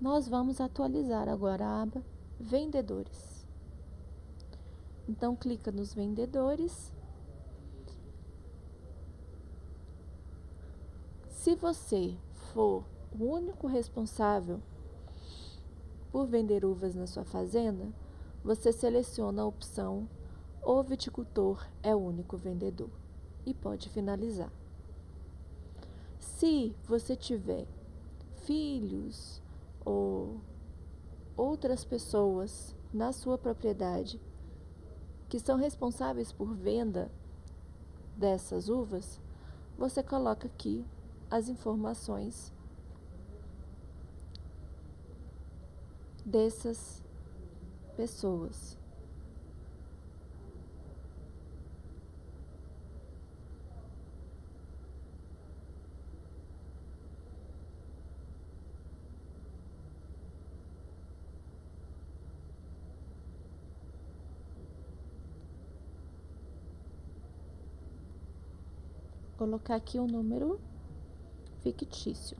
nós vamos atualizar agora a aba Vendedores. Então, clica nos vendedores. Se você for o único responsável por vender uvas na sua fazenda, você seleciona a opção O viticultor é o único vendedor e pode finalizar. Se você tiver filhos ou outras pessoas na sua propriedade que são responsáveis por venda dessas uvas, você coloca aqui as informações dessas pessoas. Colocar aqui um número fictício.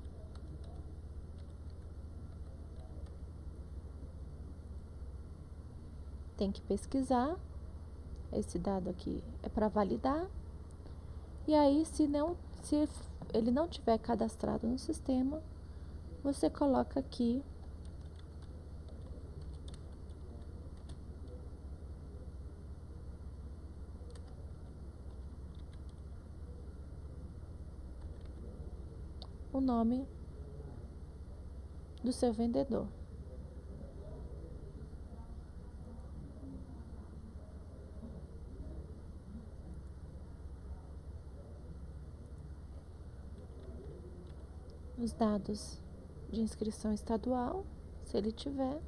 Tem que pesquisar. Esse dado aqui é para validar. E aí, se não, se ele não tiver cadastrado no sistema, você coloca aqui o nome do seu vendedor. Os dados de inscrição estadual, se ele tiver,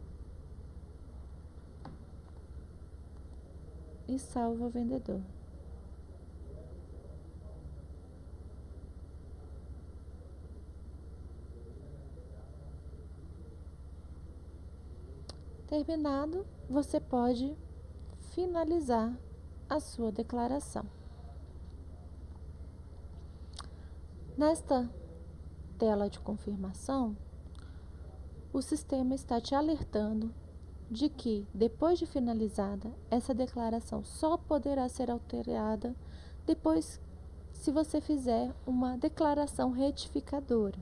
e salva o vendedor. Terminado, você pode finalizar a sua declaração. Nesta tela de confirmação, o sistema está te alertando de que, depois de finalizada, essa declaração só poderá ser alterada depois se você fizer uma declaração retificadora,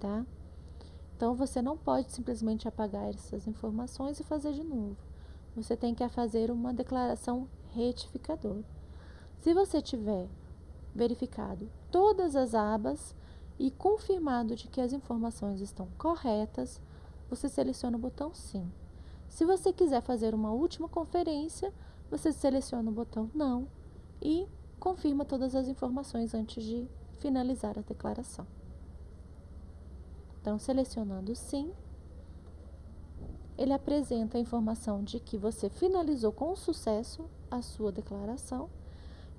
tá? Então, você não pode simplesmente apagar essas informações e fazer de novo. Você tem que fazer uma declaração retificadora. Se você tiver verificado todas as abas e confirmado de que as informações estão corretas, você seleciona o botão Sim. Se você quiser fazer uma última conferência, você seleciona o botão Não e confirma todas as informações antes de finalizar a declaração. Então, selecionando sim, ele apresenta a informação de que você finalizou com sucesso a sua declaração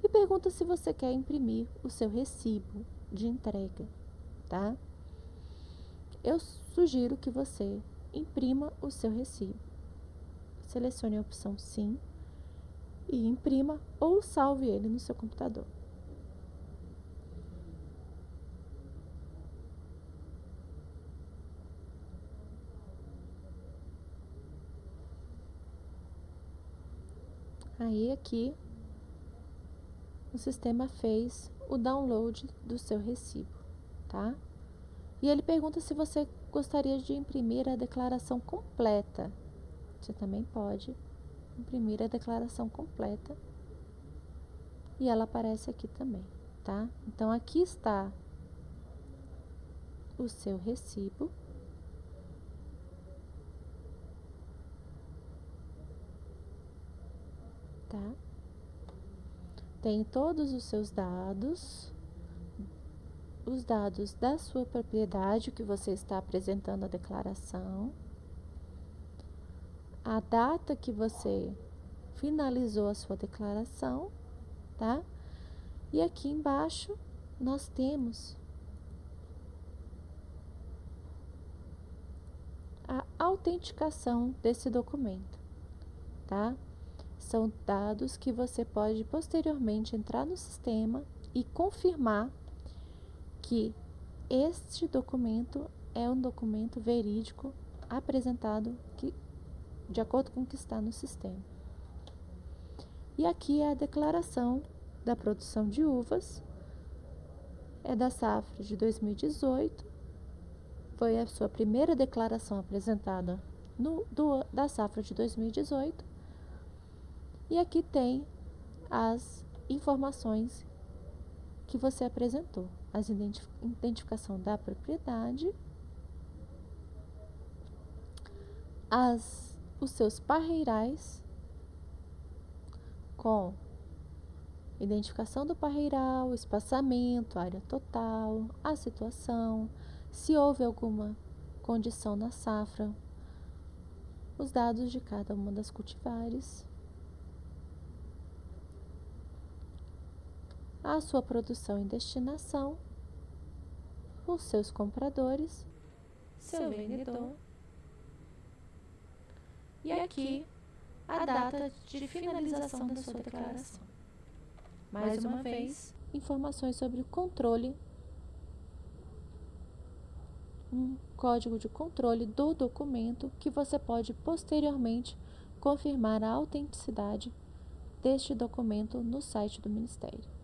e pergunta se você quer imprimir o seu recibo de entrega, tá? Eu sugiro que você imprima o seu recibo. Selecione a opção sim e imprima ou salve ele no seu computador. Aí aqui o sistema fez o download do seu recibo, tá? E ele pergunta se você gostaria de imprimir a declaração completa. Você também pode imprimir a declaração completa. E ela aparece aqui também, tá? Então aqui está o seu recibo. tá? Tem todos os seus dados, os dados da sua propriedade que você está apresentando a declaração, a data que você finalizou a sua declaração, tá? E aqui embaixo nós temos a autenticação desse documento, tá? São dados que você pode posteriormente entrar no sistema e confirmar que este documento é um documento verídico apresentado que, de acordo com o que está no sistema. E aqui é a declaração da produção de uvas, é da safra de 2018, foi a sua primeira declaração apresentada no, do, da safra de 2018, e aqui tem as informações que você apresentou, as identif identificação da propriedade, as, os seus parreirais com identificação do parreiral, espaçamento, área total, a situação, se houve alguma condição na safra, os dados de cada uma das cultivares, a sua produção e destinação, os seus compradores, seu vendedor e aqui a data de finalização da sua declaração. Mais uma vez, informações sobre o controle, um código de controle do documento que você pode posteriormente confirmar a autenticidade deste documento no site do Ministério.